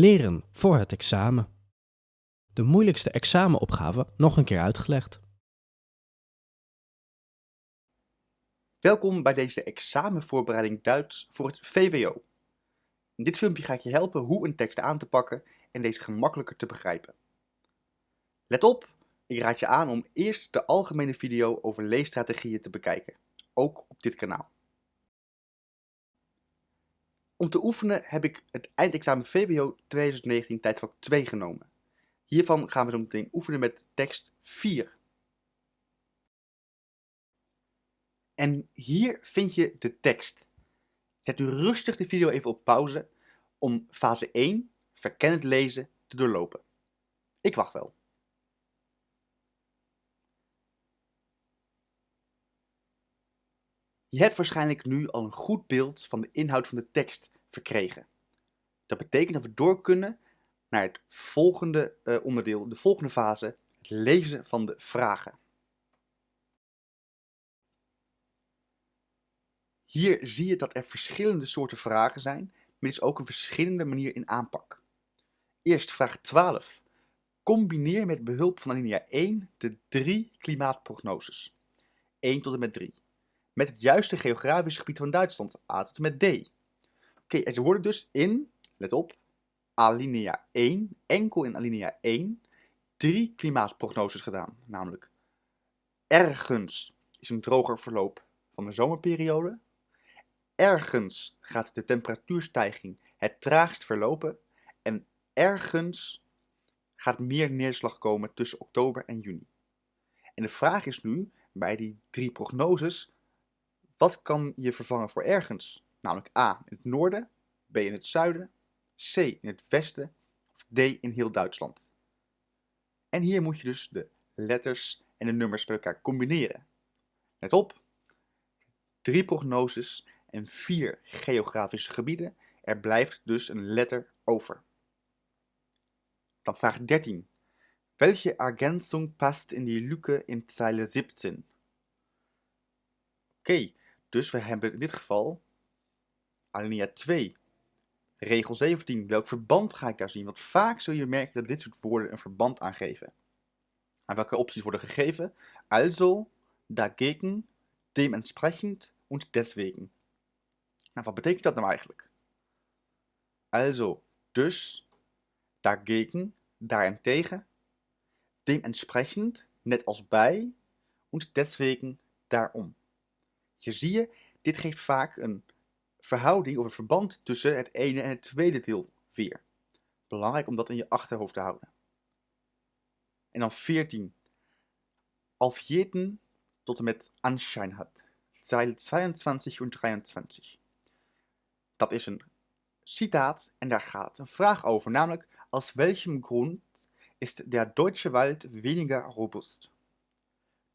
Leren voor het examen. De moeilijkste examenopgave nog een keer uitgelegd. Welkom bij deze examenvoorbereiding Duits voor het VWO. In dit filmpje ga ik je helpen hoe een tekst aan te pakken en deze gemakkelijker te begrijpen. Let op, ik raad je aan om eerst de algemene video over leesstrategieën te bekijken, ook op dit kanaal. Om te oefenen heb ik het eindexamen VWO 2019 tijdvak 2 genomen. Hiervan gaan we zo meteen oefenen met tekst 4. En hier vind je de tekst. Zet u rustig de video even op pauze om fase 1, verkennend lezen, te doorlopen. Ik wacht wel. Je hebt waarschijnlijk nu al een goed beeld van de inhoud van de tekst verkregen. Dat betekent dat we door kunnen naar het volgende uh, onderdeel, de volgende fase, het lezen van de vragen. Hier zie je dat er verschillende soorten vragen zijn, maar is ook een verschillende manier in aanpak. Eerst vraag 12. Combineer met behulp van alinea 1 de drie klimaatprognoses. 1 tot en met 3 met het juiste geografisch gebied van Duitsland, A tot en met D. Oké, en ze worden dus in, let op, alinea 1, enkel in alinea 1, drie klimaatprognoses gedaan. Namelijk, ergens is een droger verloop van de zomerperiode. Ergens gaat de temperatuurstijging het traagst verlopen. En ergens gaat meer neerslag komen tussen oktober en juni. En de vraag is nu, bij die drie prognoses, wat kan je vervangen voor ergens? Namelijk A in het noorden, B in het zuiden, C in het westen of D in heel Duitsland. En hier moet je dus de letters en de nummers bij elkaar combineren. Let op, drie prognoses en vier geografische gebieden. Er blijft dus een letter over. Dan vraag 13. Welche Ergänzung past in die Lücke in Zeile 17? Oké, dus we hebben in dit geval alinea 2. Regel 17. Welk verband ga ik daar zien? Want vaak zul je merken dat dit soort woorden een verband aangeven. En welke opties worden gegeven? Also, dagegen, dementsprechend und deswegen. Nou, wat betekent dat nou eigenlijk? Also, dus, dagegen, daarentegen, dementsprechend, net als bij, und deswegen, daarom. Je zie je, dit geeft vaak een verhouding of een verband tussen het ene en het tweede deel weer. Belangrijk om dat in je achterhoofd te houden. En dan 14. Auf tot en met Anschein hat. Zeile 22 en 23. Dat is een citaat en daar gaat een vraag over, namelijk aus welchem Grund ist der deutsche Wald weniger robust?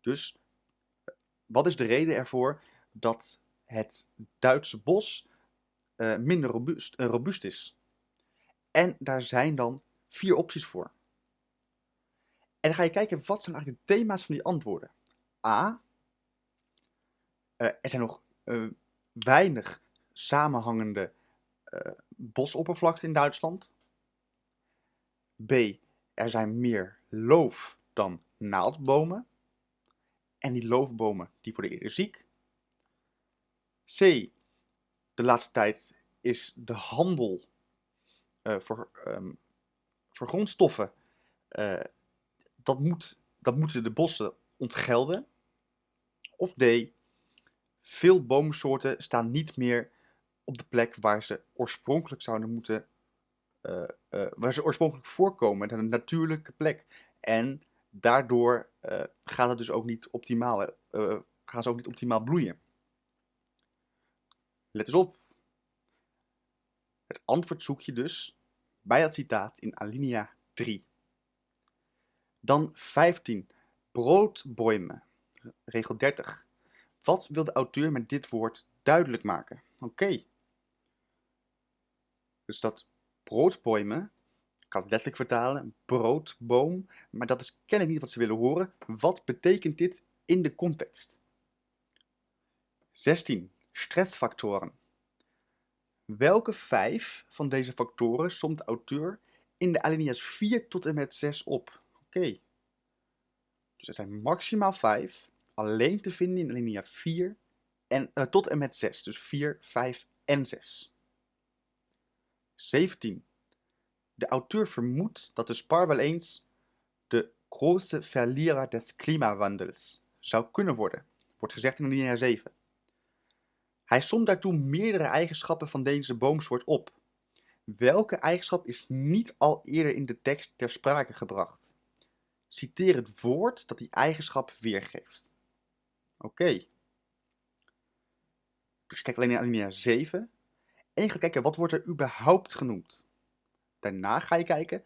Dus wat is de reden ervoor dat het Duitse bos uh, minder robuust, uh, robuust is. En daar zijn dan vier opties voor. En dan ga je kijken wat zijn eigenlijk de thema's van die antwoorden. A. Uh, er zijn nog weinig samenhangende bosoppervlakte in Duitsland. B. Er zijn meer loof dan naaldbomen. En die loofbomen die worden eerder ziek. C. De laatste tijd is de handel uh, voor, um, voor grondstoffen, uh, dat, moet, dat moeten de bossen ontgelden. Of D. Veel boomsoorten staan niet meer op de plek waar ze oorspronkelijk zouden moeten, uh, waar ze oorspronkelijk voorkomen, een natuurlijke plek. En daardoor gaat het dus ook niet optimaal, gaan ze ook niet optimaal bloeien. Let eens op. Het antwoord zoek je dus bij het citaat in alinea 3. Dan 15. Broodboimen. Regel 30. Wat wil de auteur met dit woord duidelijk maken? Oké. Dus dat broodboimen, ik kan het letterlijk vertalen, broodboom, maar dat is kennelijk niet wat ze willen horen. Wat betekent dit in de context? 16. Stressfaktoren. Welke vijf van deze factoren somt de auteur in de alinea's 4 tot en met 6 op? Oké. Dus er zijn maximaal 5, alleen te vinden in alinea 4 en, uh, tot en met 6. Dus 4, 5 en 6. 17. De auteur vermoedt dat de spar wel eens de grootste verlierer des klimawandels zou kunnen worden. Wordt gezegd in alinea 7. Hij somt daartoe meerdere eigenschappen van deze boomsoort op. Welke eigenschap is niet al eerder in de tekst ter sprake gebracht? Citeer het woord dat die eigenschap weergeeft. Oké. Dus kijk alleen naar alinea 7. En je gaat kijken, wat wordt er überhaupt genoemd? Daarna ga je kijken,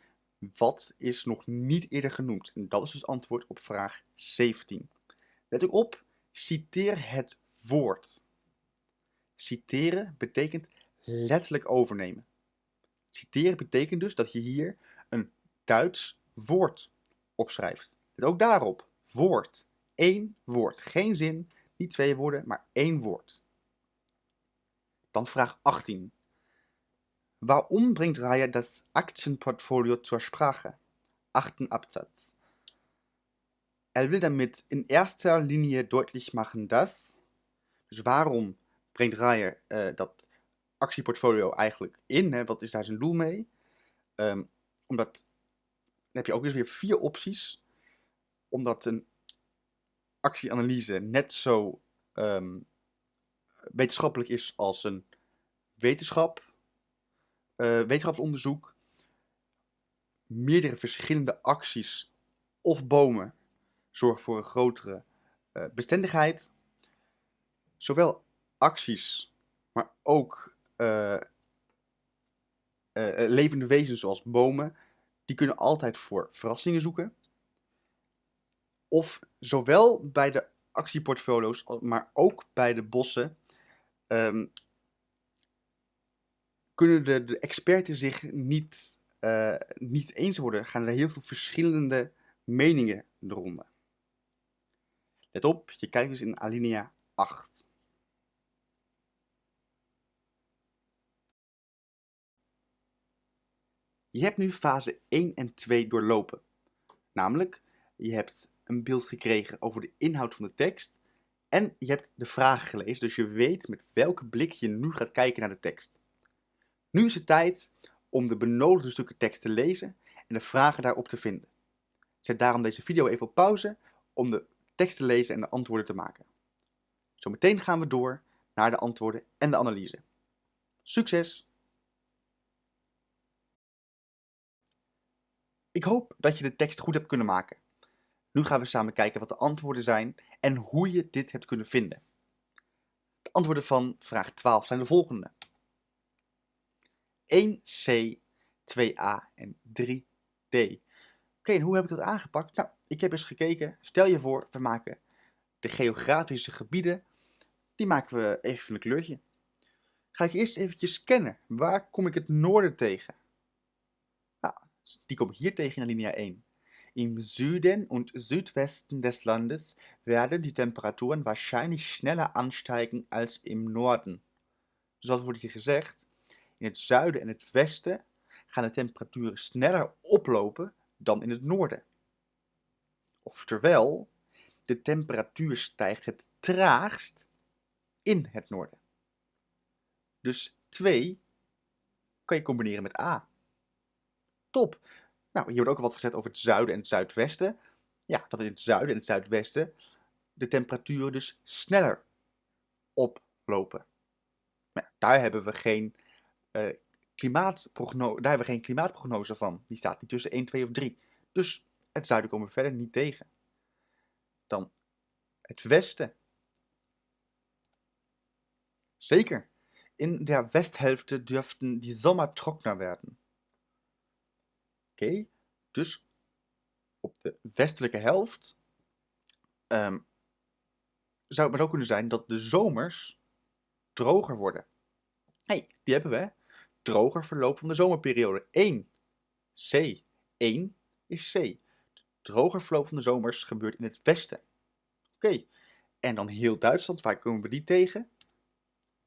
wat is nog niet eerder genoemd? En dat is dus het antwoord op vraag 17. Let ook op, citeer het woord. Citeren betekent letterlijk overnemen. Citeren betekent dus dat je hier een Duits woord opschrijft. Ook daarop. Woord. Eén woord. Geen zin, niet twee woorden, maar één woord. Dan vraag 18. Waarom brengt Raya das Aktienportfolio zur Sprache? Achten Absatz. Er will damit in erster Linie deutlich machen, dass. Dus waarom brengt Raya uh, dat actieportfolio eigenlijk in? Hè? Wat is daar zijn doel mee? Um, omdat dan heb je ook eens weer vier opties. Omdat een actieanalyse net zo um, wetenschappelijk is als een wetenschap, uh, wetenschapsonderzoek, meerdere verschillende acties of bomen zorgen voor een grotere uh, bestendigheid. Zowel acties, maar ook uh, levende wezens zoals bomen, die kunnen altijd voor verrassingen zoeken. Of zowel bij de actieportfolio's, maar ook bij de bossen, um, kunnen de, de experten zich niet, niet eens worden. Gaan er heel veel verschillende meningen eronder. Let op, je kijkt dus in alinea 8. Je hebt nu fase 1 en 2 doorlopen. Namelijk, je hebt een beeld gekregen over de inhoud van de tekst en je hebt de vragen gelezen, dus je weet met welke blik je nu gaat kijken naar de tekst. Nu is het tijd om de benodigde stukken tekst te lezen en de vragen daarop te vinden. Zet daarom deze video even op pauze om de tekst te lezen en de antwoorden te maken. Zometeen gaan we door naar de antwoorden en de analyse. Succes! Ik hoop dat je de tekst goed hebt kunnen maken. Nu gaan we samen kijken wat de antwoorden zijn en hoe je dit hebt kunnen vinden. De antwoorden van vraag 12 zijn de volgende. 1C, 2A en 3D. Oké, en hoe heb ik dat aangepakt? Nou, ik heb eens gekeken. Stel je voor, we maken de geografische gebieden. Die maken we even een kleurtje. Ga ik eerst eventjes scannen. Waar kom ik het noorden tegen? Die kom ik hier tegen in linia 1. Im Süden und Südwesten des Landes werden die Temperaturen wahrscheinlich schneller ansteigen als im Norden. Zoals wordt hier gezegd, in het zuiden en het westen gaan de temperaturen sneller oplopen dan in het noorden. Oftewel, de temperatuur stijgt het traagst in het noorden. Dus 2 kan je combineren met A. Top! Nou, hier wordt ook al wat gezet over het zuiden en het zuidwesten. Ja, dat in het zuiden en het zuidwesten de temperaturen dus sneller oplopen. Daar hebben we geen uh, klimaatprognose, daar hebben we geen klimaatprognose van. Die staat niet tussen 1, 2 of 3. Dus het zuiden komen we verder niet tegen. Dan het westen. Zeker. In der Westhälfte dürften die Sommer trockener werden. Okay. dus op de westelijke helft um, zou het maar ook kunnen zijn dat de zomers droger worden. hey, die hebben we. Droger verloop van de zomerperiode. 1. C. 1 is C. Droger verloop van de zomers gebeurt in het westen. Oké, en dan heel Duitsland, waar komen we die tegen?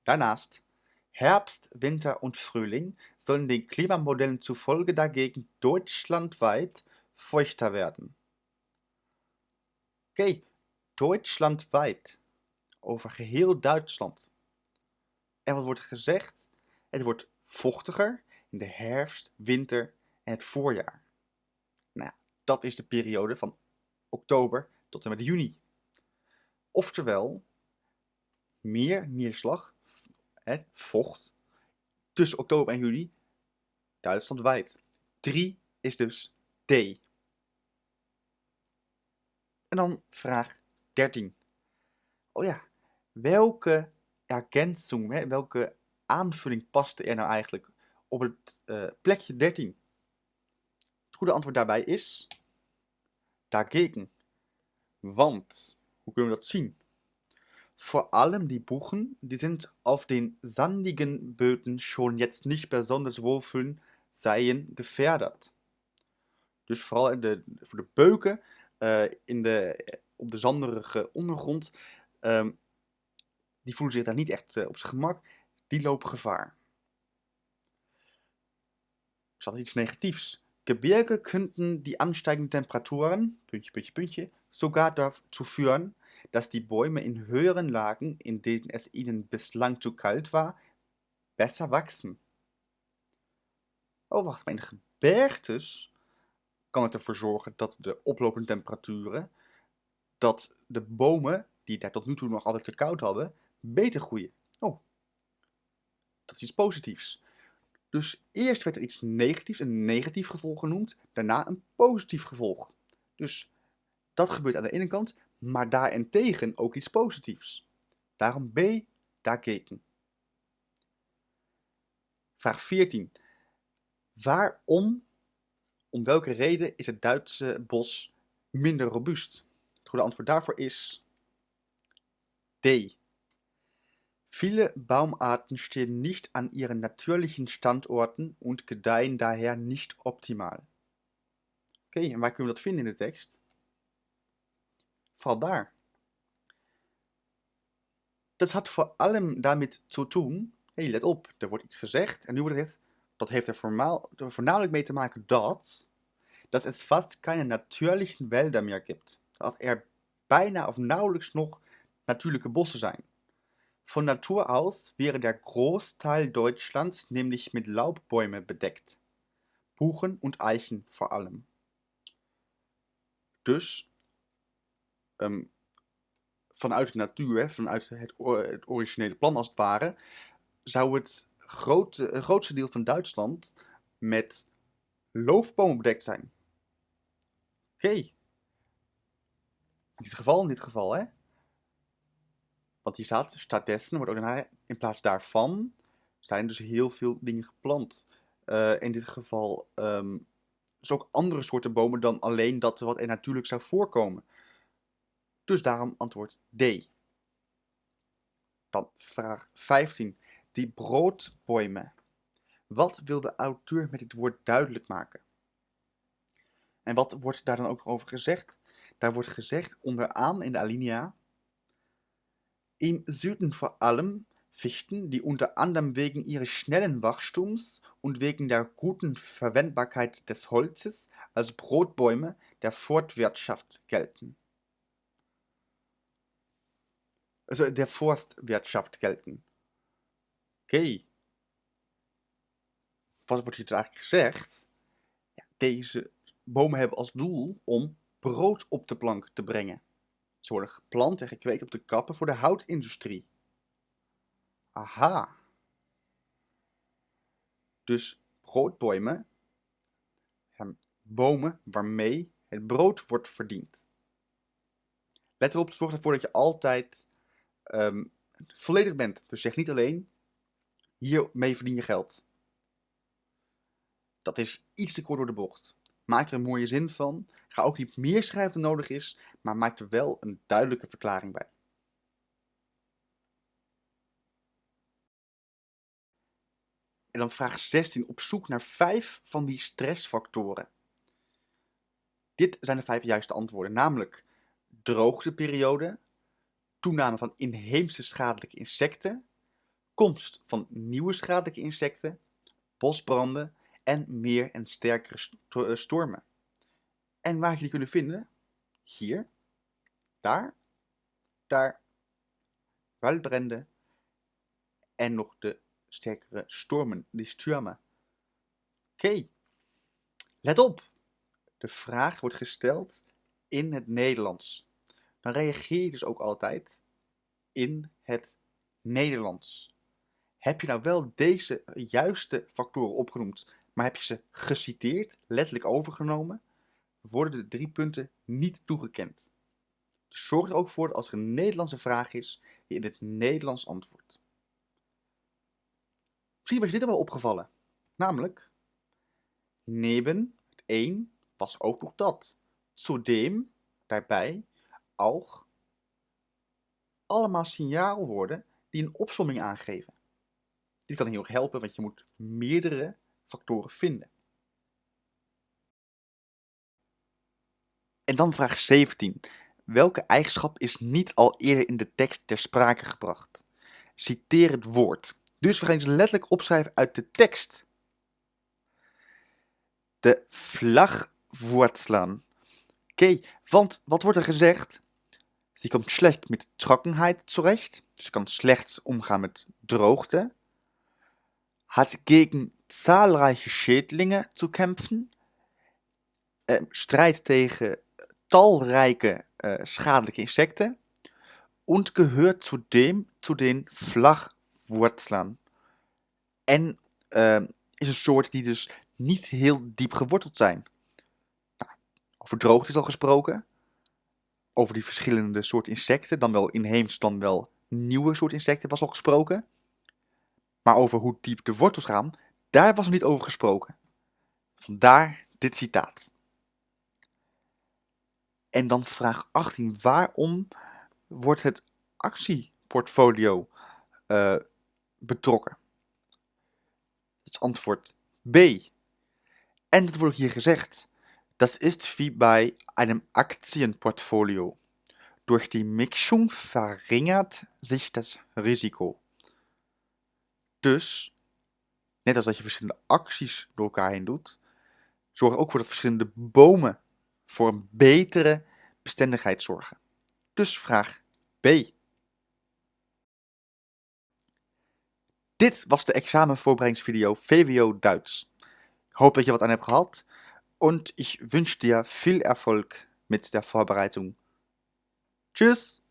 Daarnaast Herbst, Winter und Frühling sollen den Klimamodellen zufolge dagegen deutschlandweit feuchter werden. Oké, deutschlandweit. Over geheel Duitsland. En wat wordt gezegd? Het wordt vochtiger in de herfst, winter en het voorjaar. Nou, dat is de periode van oktober tot en met juni. Oftewel, meer neerslag, hè, vocht, tussen oktober en juli, Duitslandwijd. 3 is dus D. En dan vraag 13. Oh ja, welke ergänzung, hè, welke aanvulling paste er nou eigenlijk op het uh, plekje 13? Het goede antwoord daarbij is dagegen. Want, hoe kunnen we dat zien? Vor allem die Buchen, die sind auf den sandigen Böden schon jetzt nicht besonders wohlfühlen, seien gefährdet. Dus vooral in de, voor de beuken uh, in de, op de zanderige ondergrond, um, die voelen zich daar niet echt uh, op zijn gemak, die lopen gevaar. Is dat iets negatiefs? Gebirge könnten die ansteigenden Temperaturen, puntje, puntje, puntje, sogar dazu führen, dass die Bäume in höheren Lagen, in denen es ihnen bislang zu kalt war, besser wachsen. Oh, wacht, maar in gebergtes kan het ervoor zorgen dat de oplopende temperaturen, dat de bomen, die daar tot nu toe nog altijd te koud hadden, beter groeien. Oh, dat is iets positiefs. Dus eerst werd er iets negatiefs, een negatief gevolg genoemd, daarna een positief gevolg. Dus dat gebeurt aan de ene kant, maar daarentegen ook iets positiefs. Daarom B, dagegen. Vraag 14. Waarom, om welke reden is het Duitse bos minder robuust? Het goede antwoord daarvoor is D. Viele Baumarten stehen nicht an ihren natürlichen Standorten und gedeihen daher nicht optimal. Oké, en waar kunnen we dat vinden in de tekst? Vooral daar. Dat had voor allem damit zu tun, hey, let op, er wordt iets gezegd en nu wordt het dat heeft er voornamelijk mee te maken dat, dat es fast keine natürlichen Wälder meer gibt. Dat er bijna of nauwelijks nog natuurlijke bossen zijn. Von Natur aus wäre der Großteil Deutschlands nämlich mit Laubbäume bedeckt. Buchen und Eichen vor allem. Dus um, vanuit de natuur, vanuit het, originele plan als het ware, zou het grootste deel van Duitsland met loofbomen bedekt zijn. Oké. In dit geval, in dit geval, hè. Want hier staat, staatdessen wordt ook in plaats daarvan zijn dus heel veel dingen geplant. Uh, in dit geval um, dus ook andere soorten bomen dan alleen dat wat er natuurlijk zou voorkomen. Dus daarom antwoord D. Dan vraag 15. Die broodbomen. Wat wil de auteur met dit woord duidelijk maken? En wat wordt daar dan ook over gezegd? Daar wordt gezegd onderaan in de alinea Im Süden vor allem Fichten, die unter anderem wegen ihres schnellen Wachstums und wegen der guten Verwendbarkeit des Holzes als Brotbäume der Forstwirtschaft gelten. Also der Forstwirtschaft gelten. Oké. Wat wordt hier eigenlijk gezegd? Ja, deze bomen hebben als doel om brood op de plank te brengen. Ze worden geplant en gekweekt op de kappen voor de houtindustrie. Aha. Dus broodbomen, bomen waarmee het brood wordt verdiend. Let erop, zorg ervoor dat je altijd um, volledig bent. Dus zeg niet alleen, hiermee verdien je geld. Dat is iets te kort door de bocht. Maak er een mooie zin van. Ga ook niet meer schrijven dan nodig is, maar maak er wel een duidelijke verklaring bij. En dan vraag 16 op zoek naar vijf van die stressfactoren. Dit zijn de vijf juiste antwoorden, namelijk droogteperiode, toename van inheemse schadelijke insecten, komst van nieuwe schadelijke insecten, bosbranden en meer en sterkere eh, stormen. En waar je die kunnen vinden? Hier, daar, daar, waldbranden en nog de sterkere stormen, die stürmen. Oké, let op. De vraag wordt gesteld in het Nederlands. Dan reageer je dus ook altijd in het Nederlands. Heb je nou wel deze juiste factoren opgenoemd, maar heb je ze geciteerd, letterlijk overgenomen, worden de drie punten niet toegekend. Dus zorg er ook voor dat als er een Nederlandse vraag is, je in het Nederlands antwoordt. Misschien was je dit al wel opgevallen. Namelijk, neben, het een, was ook nog dat. Zudem, daarbij, allemaal signaalwoorden die een opsomming aangeven. Dit kan heel erg helpen, want je moet meerdere factoren vinden. En dan vraag 17. Welke eigenschap is niet al eerder in de tekst ter sprake gebracht? Citeer het woord. Dus we gaan eens letterlijk opschrijven uit de tekst. De Flachwurzeln. Oké, want wat wordt er gezegd? Sie komt slecht met trockenheid zurecht. Ze kan slecht omgaan met droogte. Hat gegen zahlreiche Schädlinge zu kämpfen. Eh, strijdt tegen talrijke eh, schadelijke insecten. Und gehört zudem zu den. En eh, is een soort die dus niet heel diep geworteld zijn. Over droogte is al gesproken. Over die verschillende soorten insecten, dan wel inheems, dan wel nieuwe soort insecten was al gesproken. Maar over hoe diep de wortels gaan, daar was nog niet over gesproken. Vandaar dit citaat. En dan vraag 18. Waarom wordt het actieportfolio eh, betrokken? Het is antwoord B. En dat wordt hier gezegd. Das ist wie bei einem Aktienportfolio. Durch die Mixung verringert sich das Risiko. Dus, net als dat je verschillende acties door elkaar heen doet, zorg ook voor dat verschillende bomen voor een betere bestendigheid zorgen. Dus vraag B. Dit was de examenvoorbereidingsvideo VWO Duits. Ik hoop dat je wat aan hebt gehad. Und ich wünsche dir viel Erfolg mit der Vorbereitung. Tschüss!